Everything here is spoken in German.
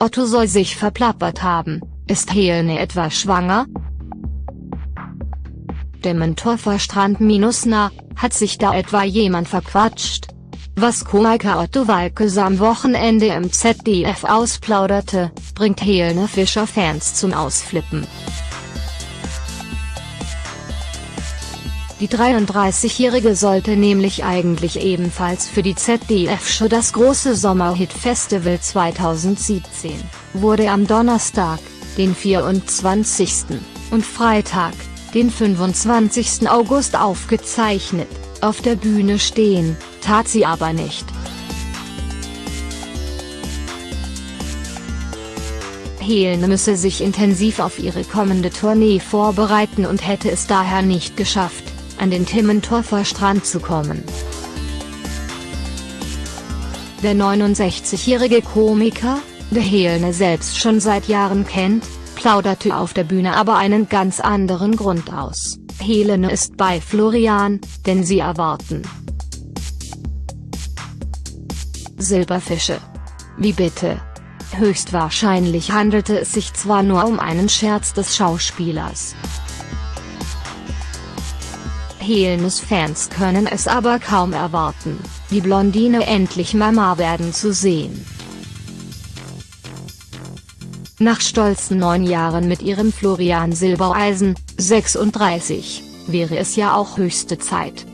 Otto soll sich verplappert haben, ist Helene etwa schwanger? Dementorfer Strand minus nah, hat sich da etwa jemand verquatscht? Was Komiker Otto Walkes am Wochenende im ZDF ausplauderte, bringt Helene Fischer Fans zum Ausflippen. Die 33-Jährige sollte nämlich eigentlich ebenfalls für die ZDF-Show das große Sommerhit-Festival 2017, wurde am Donnerstag, den 24. und Freitag, den 25. August aufgezeichnet, auf der Bühne stehen, tat sie aber nicht. Helene müsse sich intensiv auf ihre kommende Tournee vorbereiten und hätte es daher nicht geschafft, an den Timmentorfer Strand zu kommen. Der 69-jährige Komiker, der Helene selbst schon seit Jahren kennt, plauderte auf der Bühne aber einen ganz anderen Grund aus. Helene ist bei Florian, denn sie erwarten Silberfische. Wie bitte? Höchstwahrscheinlich handelte es sich zwar nur um einen Scherz des Schauspielers. Helenes Fans können es aber kaum erwarten, die Blondine endlich Mama werden zu sehen. Nach stolzen neun Jahren mit ihrem Florian Silbereisen, 36, wäre es ja auch höchste Zeit.